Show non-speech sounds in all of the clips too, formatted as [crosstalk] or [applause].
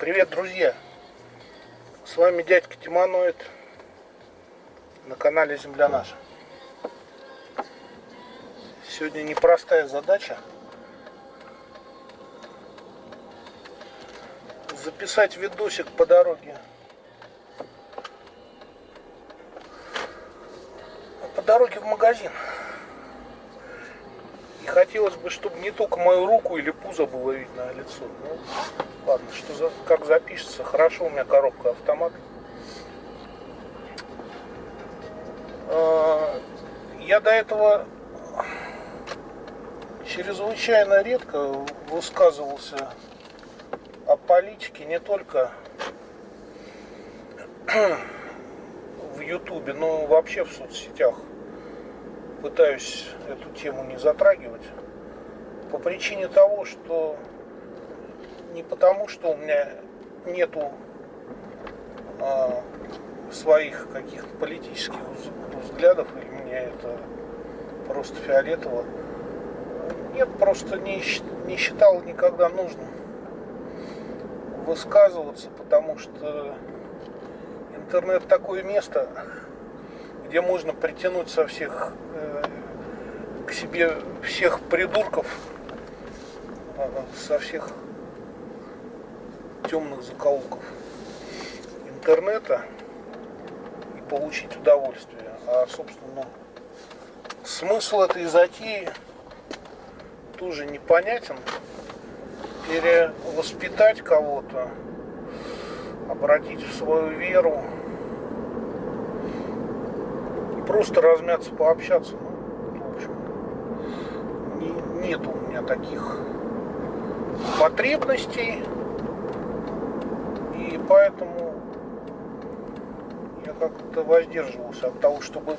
Привет, друзья! С вами дядька Тиманоид на канале Земля Наша. Сегодня непростая задача записать видосик по дороге. По дороге в магазин. Хотелось бы, чтобы не только мою руку или пузо было видно, а лицо. Ну, ладно, что за, как запишется. Хорошо, у меня коробка автомат. А, я до этого чрезвычайно редко высказывался о политике не только [clears throat] в Ютубе, но вообще в соцсетях пытаюсь эту тему не затрагивать по причине того, что не потому, что у меня нету а, своих каких-то политических взглядов, или мне это просто фиолетово. Нет, просто не, не считал никогда нужным высказываться, потому что интернет такое место, где можно притянуть со всех э, к себе всех придурков, со всех темных закоулков интернета и получить удовольствие. А, собственно, ну, смысл этой затеи тоже непонятен. Перевоспитать кого-то, обратить в свою веру, просто размяться, пообщаться. Ну, в общем, не, нет у меня таких потребностей. И поэтому я как-то воздерживался от того, чтобы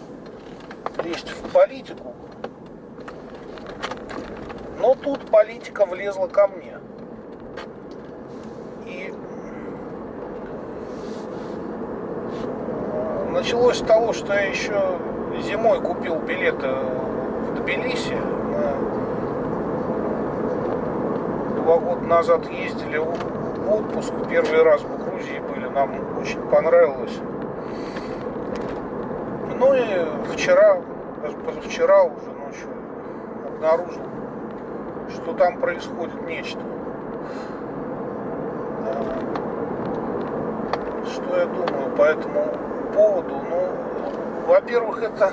лезть в политику. Но тут политика влезла ко мне. И началось с того, что я еще зимой купил билеты в Тбилиси. Мы два года назад ездили в отпуск, первый раз в Грузии были, нам очень понравилось. Ну и вчера, даже позавчера уже ночью обнаружил, что там происходит нечто. Что я думаю по этому поводу? Ну, во-первых, это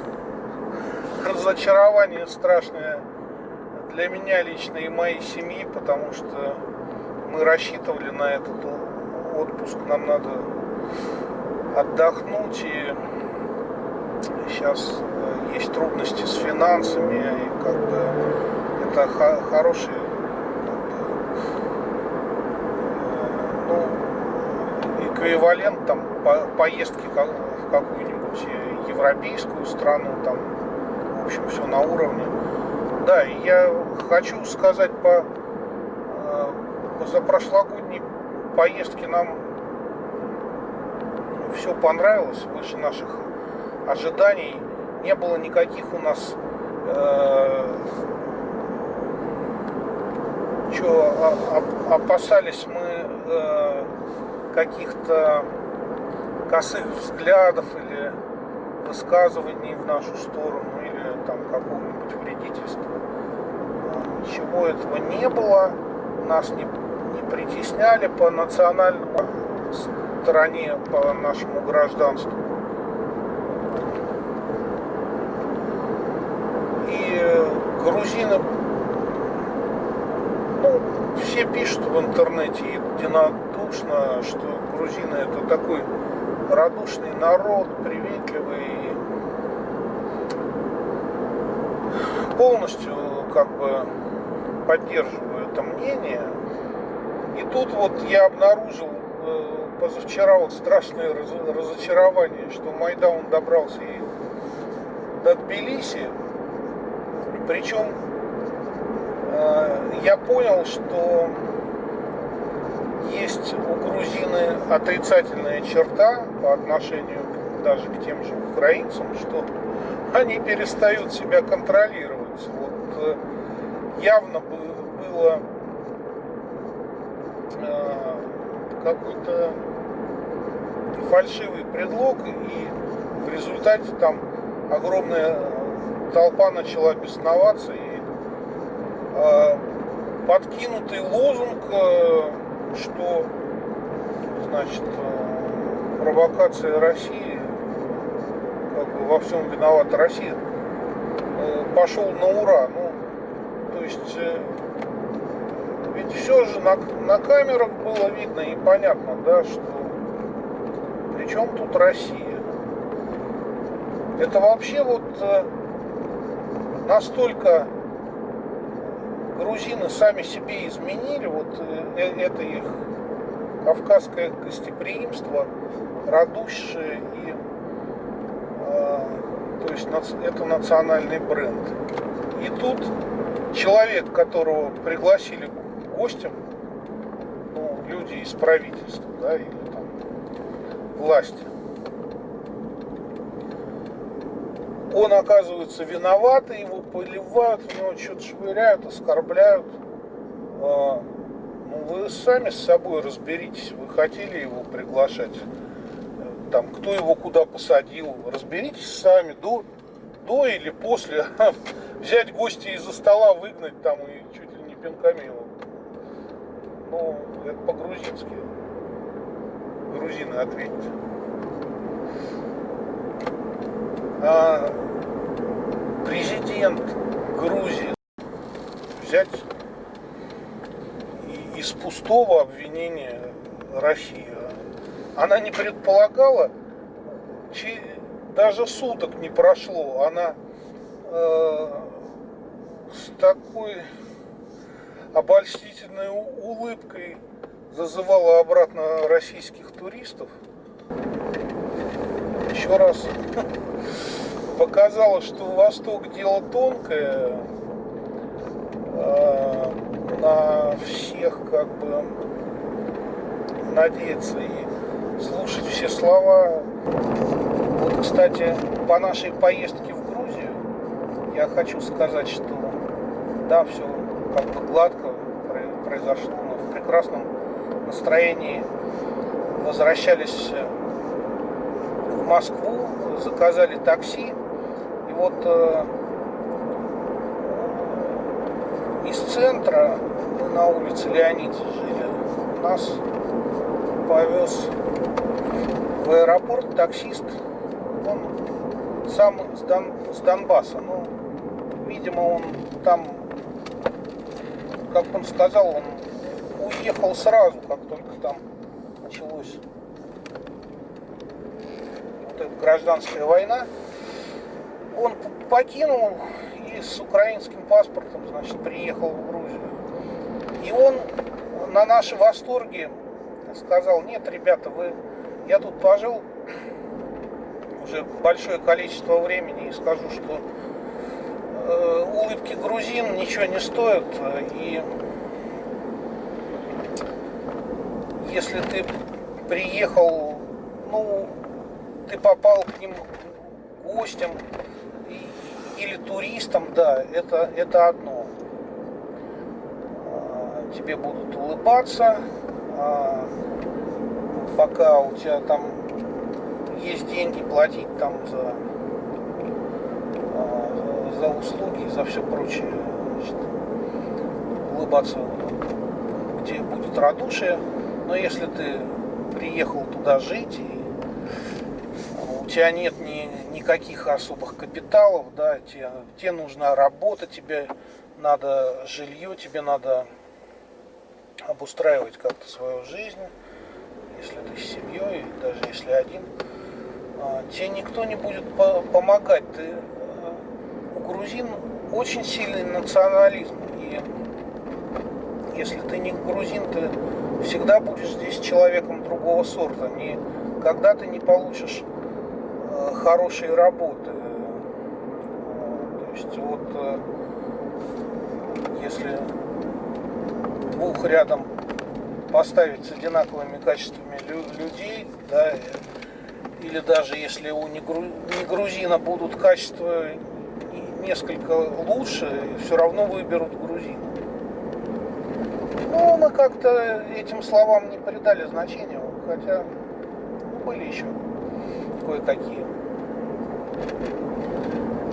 [laughs] разочарование страшное для меня лично и моей семьи, потому что мы рассчитывали на этот отпуск, нам надо отдохнуть, и сейчас э, есть трудности с финансами, и как бы это хороший ну, эквивалент там по поездки в какую-нибудь европейскую страну, там, в общем, все на уровне. Да, я хочу сказать по за прошлогодней поездки нам все понравилось, выше наших ожиданий. Не было никаких у нас э, что а, опасались мы э, каких-то косых взглядов или высказываний в нашу сторону там какого-нибудь вредительства. Ничего этого не было, нас не притесняли по национальному стороне, по нашему гражданству. И грузины, ну, все пишут в интернете единодушно, что грузины это такой радушный народ, приветливый, полностью как бы поддерживаю это мнение. И тут вот я обнаружил э, позавчера вот страшное разочарование, что Майдан добрался и до Тбилиси. Причем э, я понял, что есть у грузины отрицательная черта по отношению даже к тем же украинцам, что они перестают себя контролировать. Вот э, явно было какой-то фальшивый предлог, и в результате там огромная толпа начала бесноваться, и э, подкинутый лозунг, э, что значит э, провокация России, как бы во всем виновата Россия, э, пошел на ура. Ну, то есть э, ведь все же на, на камерах было видно и понятно, да, что при чем тут Россия? Это вообще вот э, настолько грузины сами себе изменили, вот э, это их кавказское гостеприимство, радушие и э, есть это национальный бренд. И тут человек, которого пригласили гостем, ну, люди из правительства, да, или там власти, он оказывается виноват, и его поливают, в него что-то швыряют, оскорбляют. А, ну, вы сами с собой разберитесь, вы хотели его приглашать, там, кто его куда посадил, разберитесь сами до, до или после, [laughs] взять гостя из-за стола, выгнать там и чуть ли не пинками его. Ну, это по-грузински. Грузины ответьте. А президент Грузии взять из пустого обвинения России. Она не предполагала, даже суток не прошло, она э, с такой обольстительной улыбкой зазывала обратно российских туристов. Еще раз [laughs] показала, что Восток дело тонкое, а, на всех как бы надеяться и слушать все слова. Вот, кстати, по нашей поездке в Грузию я хочу сказать, что да, все как бы гладко произошло, мы в прекрасном настроении возвращались в Москву, заказали такси, и вот э, из центра, на улице Леонид жили, нас повез в аэропорт таксист, он сам с, Дон, с Донбасса, ну, видимо, он там как он сказал, он уехал сразу, как только там началось вот эта гражданская война. Он покинул и с украинским паспортом, значит, приехал в Грузию. И он на наши восторги сказал, нет, ребята, вы, я тут пожил уже большое количество времени и скажу, что Э, улыбки грузин ничего не стоят. И если ты приехал, ну, ты попал к ним гостем или туристом, да, это, это одно. А, тебе будут улыбаться, а, пока у тебя там есть деньги платить там за за услуги за все прочее. Значит, улыбаться, где будет радушие. Но если ты приехал туда жить, и у тебя нет ни, никаких особых капиталов, да, тебе, тебе нужна работа, тебе надо жилье, тебе надо обустраивать как-то свою жизнь, если ты с семьей, даже если один, а, тебе никто не будет помогать. Ты грузин очень сильный национализм. И если ты не грузин, ты всегда будешь здесь человеком другого сорта. Никогда ты не получишь э, хорошей работы. То есть вот э, если двух рядом поставить с одинаковыми качествами людей, да, или даже если у негрузина будут качества несколько лучше, все равно выберут грузин. Ну, мы как-то этим словам не придали значения, хотя были еще кое-какие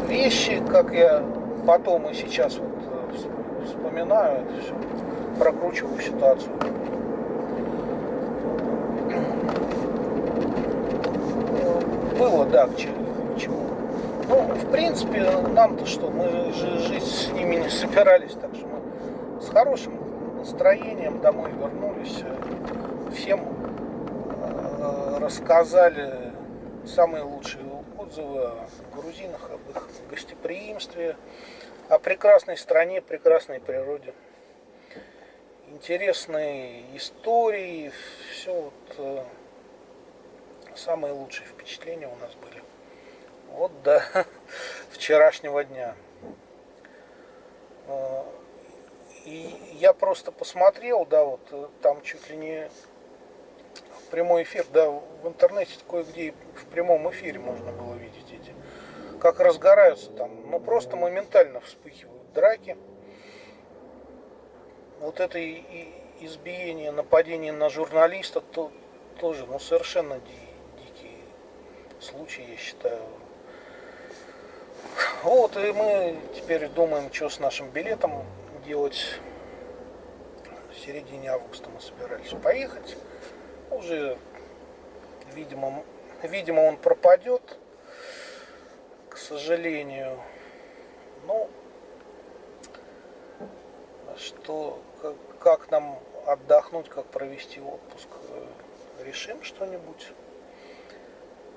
вещи, как я потом и сейчас вот э, вспоминаю это все, прокручиваю ситуацию. Было, да, к чему. Ну, в принципе, нам-то что, мы же жить с ними не собирались, так что мы с хорошим настроением домой вернулись, всем э, рассказали самые лучшие отзывы о грузинах, об их гостеприимстве, о прекрасной стране, прекрасной природе. Интересные истории, все вот э, самые лучшие впечатления у нас были. Вот до [laughs] вчерашнего дня. Э, и я просто посмотрел, да, вот э, там чуть ли не прямой эфир, да, в интернете кое-где в прямом эфире можно было видеть эти, как разгораются там, ну просто моментально вспыхивают драки. Вот это и, и избиение, нападение на журналиста то, тоже, ну совершенно ди, дикие случаи, я считаю. Вот, и мы теперь думаем, что с нашим билетом делать. В середине августа мы собирались поехать уже, видимо, видимо он пропадет, к сожалению. Ну, что, как, как нам отдохнуть, как провести отпуск, решим что-нибудь.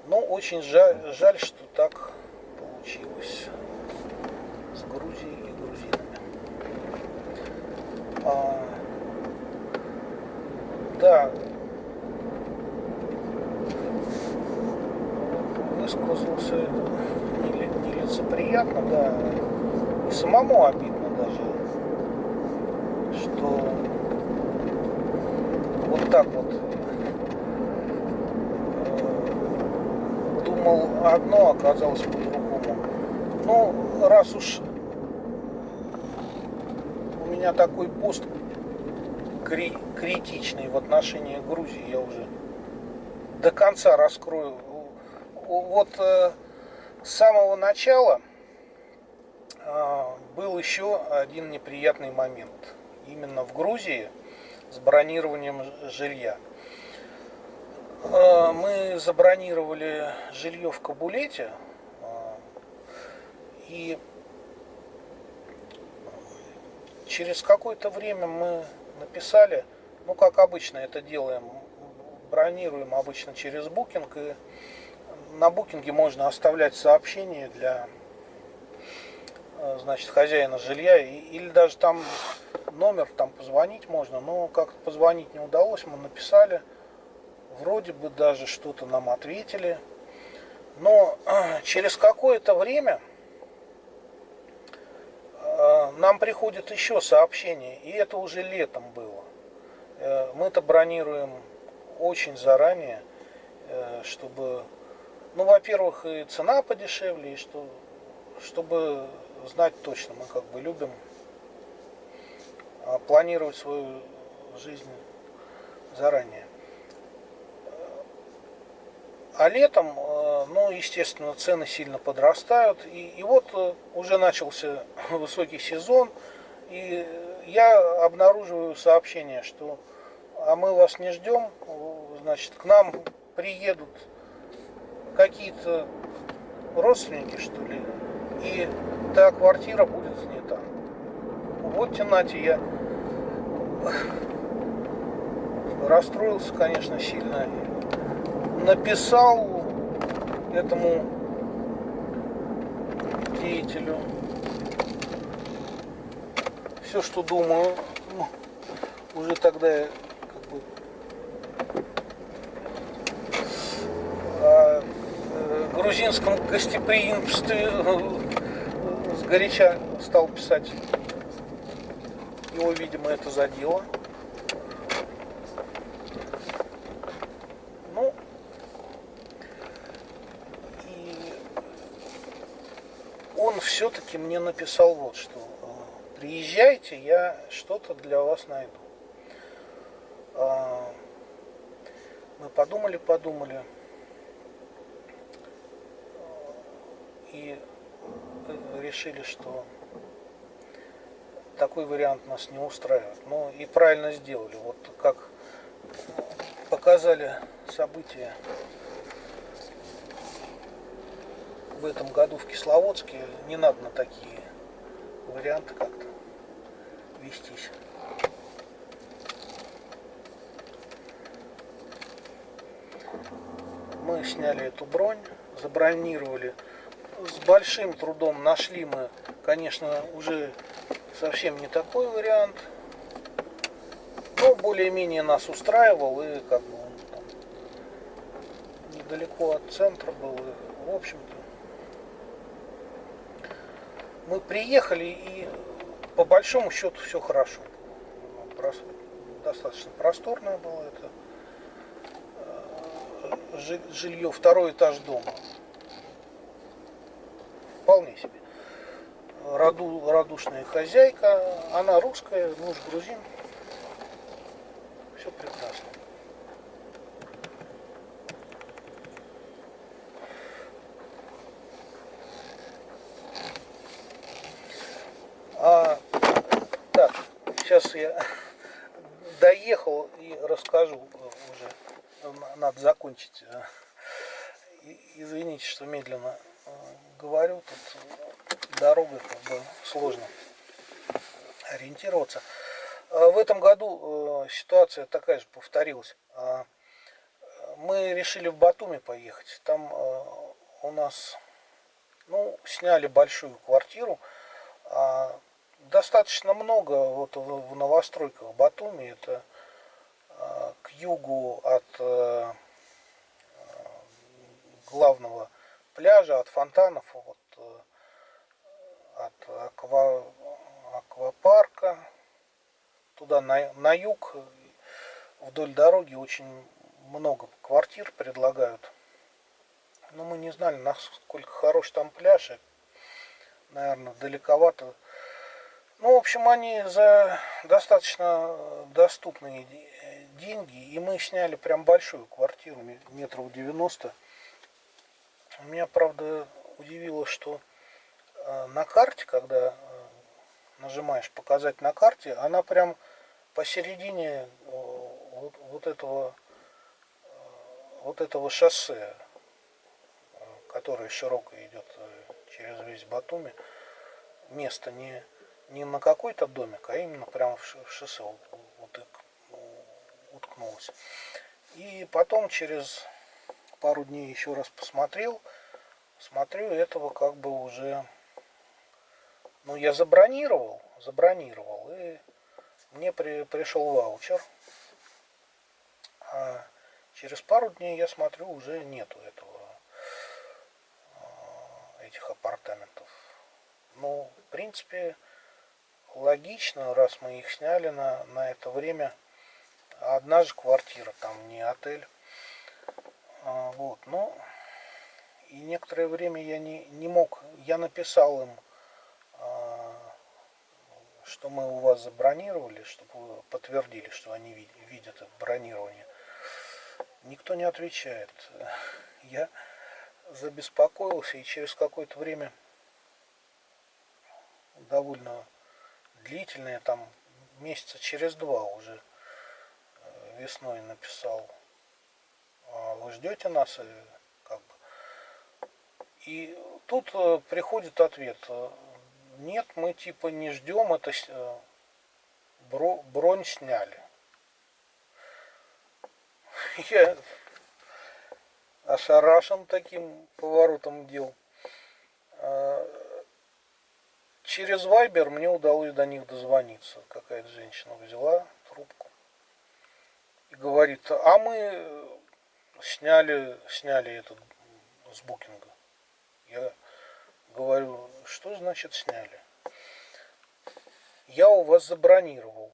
Но очень жаль, жаль, что так получилось с Грузией и грузинами. А, да, высказался нелицеприятно, да, и самому обидно даже, что вот так вот э, думал одно, оказалось по-другому. Ну, раз уж у меня такой пост кри критичный в отношении Грузии, я уже до конца раскрою вот э, с самого начала э, был еще один неприятный момент. Именно в Грузии с бронированием жилья. Э, мы забронировали жилье в Кабулете. И через какое-то время мы написали, ну как обычно это делаем, бронируем обычно через букинг и на букинге можно оставлять сообщение для э, значит, хозяина жилья, или даже там номер, там позвонить можно, но как-то позвонить не удалось, мы написали, вроде бы даже что-то нам ответили, но э, [clears throat] через какое-то время э, нам приходит еще сообщение, и это уже летом было. Мы-то бронируем очень заранее, чтобы ну, во-первых, и цена подешевле, и что, чтобы знать точно, мы как бы любим планировать свою жизнь заранее. А летом, а, ну, естественно, цены сильно подрастают. И, и вот э, уже начался [laughs] высокий сезон, и я обнаруживаю сообщение, что а мы вас не ждем, значит, к нам приедут какие-то родственники, что ли, и та квартира будет снята. Вот темноте я расстроился, конечно, сильно. Написал этому деятелю все, что думаю. Ну, уже тогда я как бы грузинском гостеприимстве э, сгоряча стал писать. Его, видимо, это задело. Ну, и он все-таки мне написал вот что. Приезжайте, я что-то для вас найду. А, мы подумали, подумали. И э, решили, что такой вариант нас не устраивает. Ну и правильно сделали. Вот как показали события в этом году в Кисловодске, не надо на такие варианты как-то вестись. Мы сняли эту бронь, забронировали. С большим трудом нашли мы, конечно, уже совсем не такой вариант. Но более-менее нас устраивал и как бы он там недалеко от центра был. И, в общем-то, мы приехали и по большому счету все хорошо. Достаточно просторное было это э, жилье, второй этаж дома. Вполне себе. Раду, радушная хозяйка, она русская, муж грузин. Все прекрасно. А, так, сейчас я [laughs] доехал и расскажу уже. Надо закончить. Извините, что медленно э, говорю. Тут дорога как бы сложно ориентироваться. А в этом году э, ситуация такая же повторилась. А, мы решили в Батуми поехать. Там э, у нас ну, сняли большую квартиру. А, достаточно много вот в новостройках Батуми. Это к югу от э, главного пляжа, от фонтанов, вот, от аква, аквапарка. Туда на, на юг вдоль дороги очень много квартир предлагают. Но мы не знали, насколько хорош там пляж. И, наверное, далековато ну, в общем, они за достаточно доступные деньги. И мы сняли прям большую квартиру, метров 90. Меня, правда, удивило, что на карте, когда э, нажимаешь показать на карте, она прям посередине э, вот, вот этого вот этого шоссе, которое широко идет через весь Батуми, место не не на какой-то домик, а именно прямо в шоссе уткнулась. И потом через пару дней еще раз посмотрел, смотрю, этого как бы уже, ну я забронировал, забронировал, и мне при, пришел ваучер, а через пару дней я смотрю, уже нету этого, а, этих апартаментов. Ну, в принципе, логично, раз мы их сняли на, на это время. Одна же квартира, там не отель. А, вот, ну, и некоторое время я не, не мог, я написал им, что мы у вас забронировали, чтобы подтвердили, что они видят, это бронирование. Никто не отвечает. Я забеспокоился и через какое-то время довольно длительные, там месяца через два уже э, весной написал, «А вы ждете нас, как бы. И тут э, приходит ответ, э, нет, мы типа не ждем, это бронь сняли. [laughs] Я ошарашен таким поворотом дел. Через Вайбер мне удалось до них дозвониться. Какая-то женщина взяла трубку и говорит, а мы сняли, сняли этот с букинга. Я говорю, что значит сняли? Я у вас забронировал.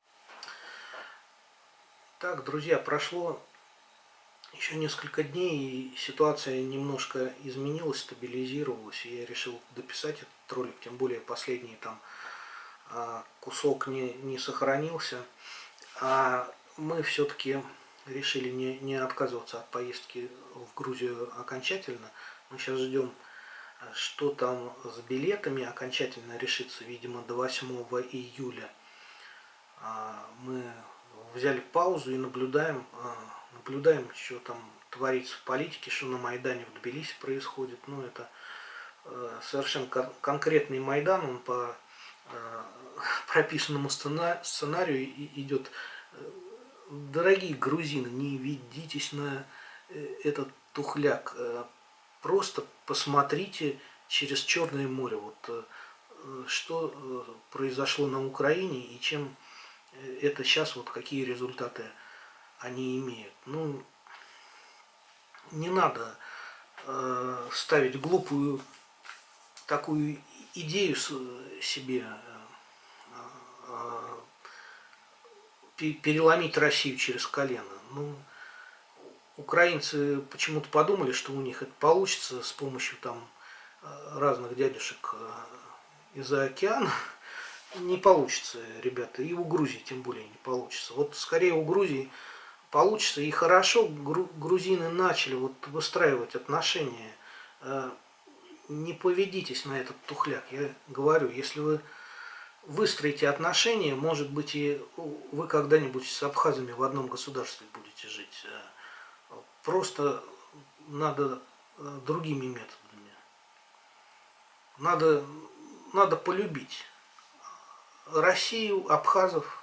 Так, друзья, прошло еще несколько дней, и ситуация немножко изменилась, стабилизировалась, и я решил дописать этот ролик, тем более последний там а, кусок не, не сохранился. А мы все-таки решили не, не отказываться от поездки в Грузию окончательно. Мы сейчас ждем, что там с билетами окончательно решится, видимо, до 8 июля. А, мы взяли паузу и наблюдаем, а, наблюдаем, что там творится в политике, что на Майдане в Тбилиси происходит. Ну, это э, совершенно конкретный Майдан, он по э, [laughs] прописанному сценарию идет. Дорогие грузины, не ведитесь на э, этот тухляк. Просто посмотрите через Черное море, вот что произошло на Украине и чем это сейчас, вот какие результаты они имеют. Ну, не надо э, ставить глупую такую идею себе э, э, переломить Россию через колено. Ну, украинцы почему-то подумали, что у них это получится с помощью там э, разных дядюшек э, из-за океана. [laughs] Не получится, ребята, и у Грузии тем более не получится. Вот скорее у Грузии получится. И хорошо грузины начали вот выстраивать отношения. Э, не поведитесь на этот тухляк. Я говорю, если вы выстроите отношения, может быть, и вы когда-нибудь с абхазами в одном государстве будете жить. Просто надо э, другими методами. Надо, надо полюбить Россию, абхазов.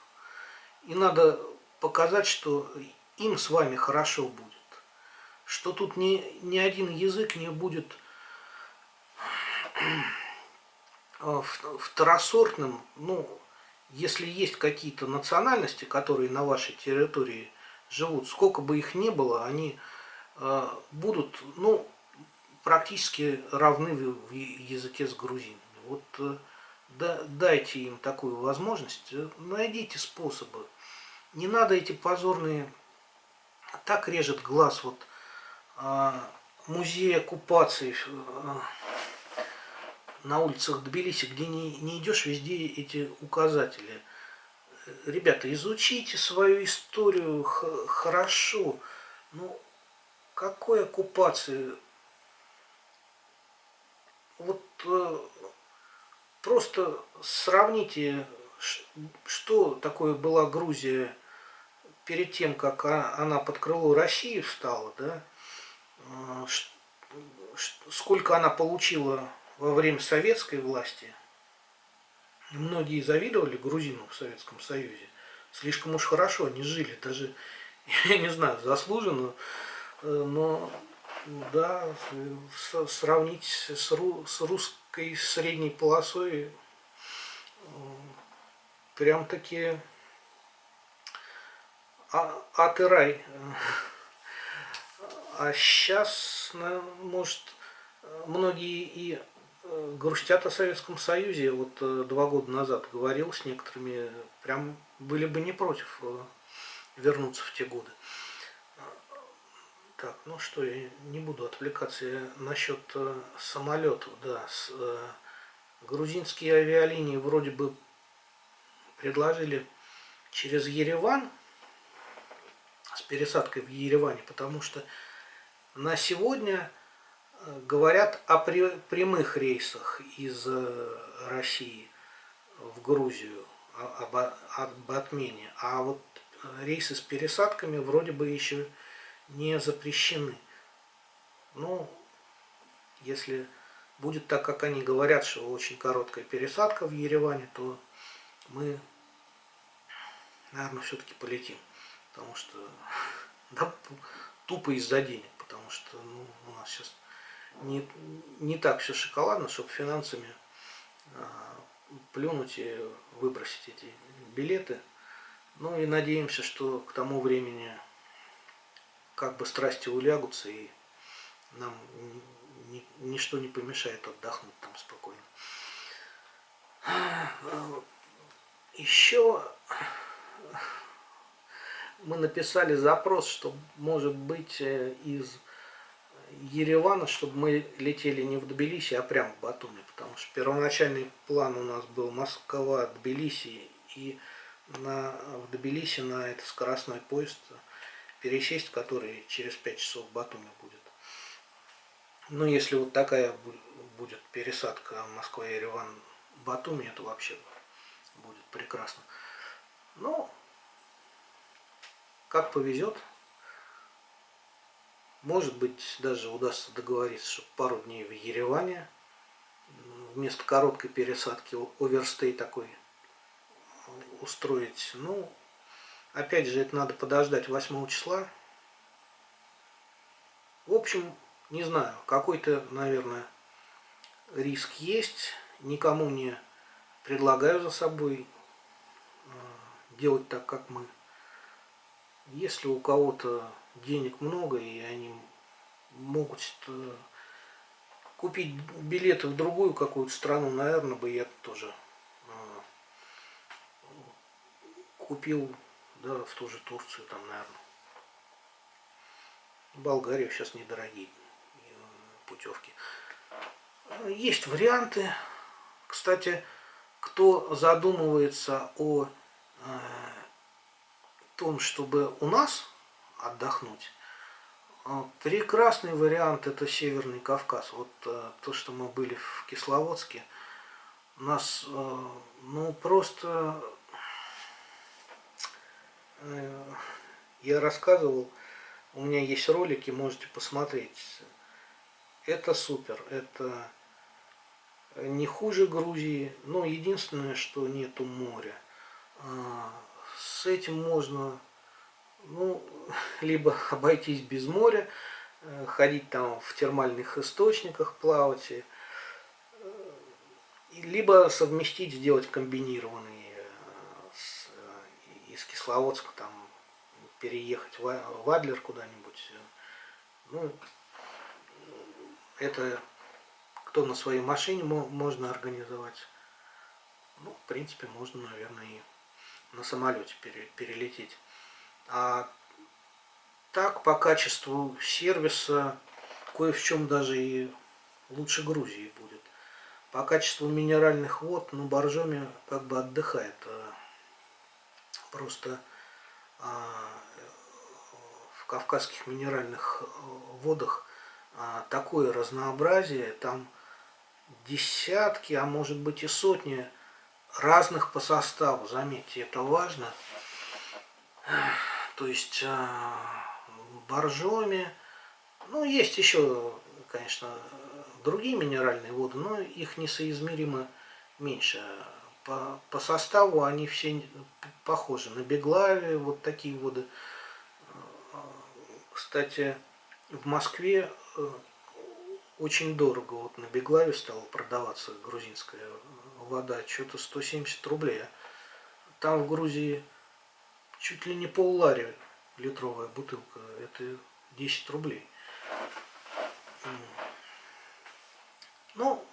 И надо показать, что им с вами хорошо будет. Что тут ни, ни один язык не будет э, второсортным, ну, если есть какие-то национальности, которые на вашей территории живут, сколько бы их ни было, они э, будут, ну, практически равны в языке с грузинами. Вот э, да, дайте им такую возможность, найдите способы. Не надо эти позорные так режет глаз вот а, музей оккупации а, на улицах Тбилиси, где не, не идешь, везде эти указатели. Ребята, изучите свою историю хорошо. Ну, какой оккупации? Вот э, просто сравните, что такое была Грузия перед тем, как она под крыло России встала, да, а, сколько она получила во время советской власти, многие завидовали грузинам в Советском Союзе. Слишком уж хорошо они жили, даже, [laughs] я не знаю, заслуженно, э, но да, сравнить с, ру, с русской средней полосой э, прям таки а, ад и рай. А сейчас, может, многие и грустят о Советском Союзе. Вот э, два года назад говорил с некоторыми, прям были бы не против э, вернуться в те годы. Так, ну что, я не буду отвлекаться я насчет самолетов. Да, с, грузинские авиалинии вроде бы предложили через Ереван с пересадкой в Ереване, потому что на сегодня э, говорят о прямых рейсах из э, России в Грузию, об, об отмене. А вот рейсы с пересадками вроде бы еще не запрещены. Ну, если будет так, как они говорят, что очень короткая пересадка в Ереване, то мы, наверное, все-таки полетим потому что [laughs] да, тупо из-за денег, потому что ну, у нас сейчас не, не так все шоколадно, чтобы финансами а, плюнуть и выбросить эти билеты. Ну и надеемся, что к тому времени как бы страсти улягутся и нам ни, ничто не помешает отдохнуть там спокойно. Еще мы написали запрос, что может быть э, из Еревана, чтобы мы летели не в Тбилиси, а прямо в Батуми, потому что первоначальный план у нас был Москва, Тбилиси и на, в Тбилиси на этот скоростной поезд пересесть который через 5 часов в Батуми будет. Ну, если вот такая будет пересадка Москва-Ереван Батуми, это вообще будет прекрасно. Ну, как повезет. Может быть, даже удастся договориться, чтобы пару дней в Ереване вместо короткой пересадки оверстей такой устроить. Ну, опять же, это надо подождать 8 числа. В общем, не знаю, какой-то, наверное, риск есть. Никому не предлагаю за собой э, делать так, как мы. Если у кого-то денег много, и они могут э, купить билеты в другую какую-то страну, наверное, бы я тоже э, купил да, в ту же Турцию, там, наверное. Болгария сейчас недорогие путевки. Есть варианты. Кстати, кто задумывается о э, том, чтобы у нас отдохнуть, э, прекрасный вариант это Северный Кавказ. Вот э, то, что мы были в Кисловодске, нас, э, ну, просто э, я рассказывал, у меня есть ролики, можете посмотреть. Это супер, это не хуже Грузии, но единственное, что нету моря. А, с этим можно ну, [laughs] либо обойтись без моря, э, ходить там в термальных источниках, плавать, э, либо совместить, сделать комбинированный э, из Кисловодска, там, переехать в Адлер куда-нибудь. Ну, это кто на своей машине можно организовать. Ну, в принципе, можно, наверное, и на самолете перелететь. А так, по качеству сервиса, кое в чем даже и лучше Грузии будет. По качеству минеральных вод, ну, Боржоми как бы отдыхает. А просто а, в кавказских минеральных водах а, такое разнообразие, там десятки, а может быть и сотни разных по составу, заметьте, это важно. То есть а, боржоми, ну есть еще, конечно, другие минеральные воды, но их несоизмеримо меньше. По, по составу они все похожи. На Беглаве вот такие воды. Кстати, в Москве э, очень дорого. Вот на Беглаве стала продаваться грузинская вода, что-то 170 рублей. Там в Грузии чуть ли не пол лари литровая бутылка, это 10 рублей. Ну,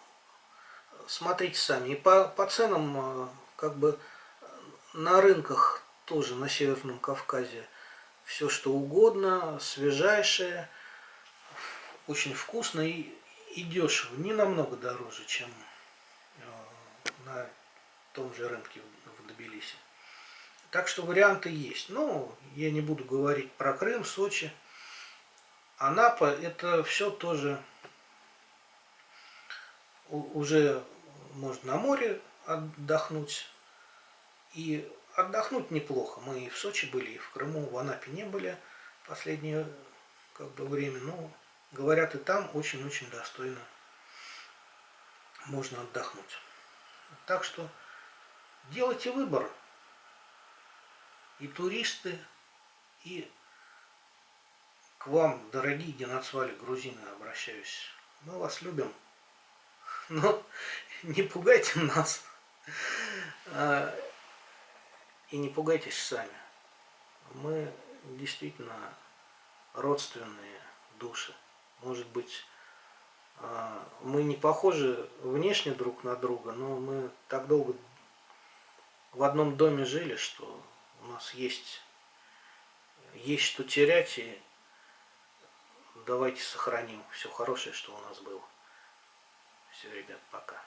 смотрите сами. И по, по ценам, э, как бы, на рынках тоже на Северном Кавказе все что угодно, свежайшее, очень вкусно и, и дешево, не намного дороже, чем э, на том же рынке в Тбилиси. Так что варианты есть. Но я не буду говорить про Крым, Сочи. Анапа это все тоже уже можно на море отдохнуть. И отдохнуть неплохо. Мы и в Сочи были, и в Крыму, в Анапе не были последнее как бы время. Но Говорят, и там очень-очень достойно можно отдохнуть. Так что делайте выбор. И туристы, и к вам, дорогие геноцвали грузины, обращаюсь. Мы вас любим. [laughs] Но не пугайте нас. А, и не пугайтесь сами. Мы действительно родственные души. Может быть, а, мы не похожи внешне друг на друга, но мы так долго в одном доме жили, что у нас есть, есть что терять, и давайте сохраним все хорошее, что у нас было. Все, ребят, пока.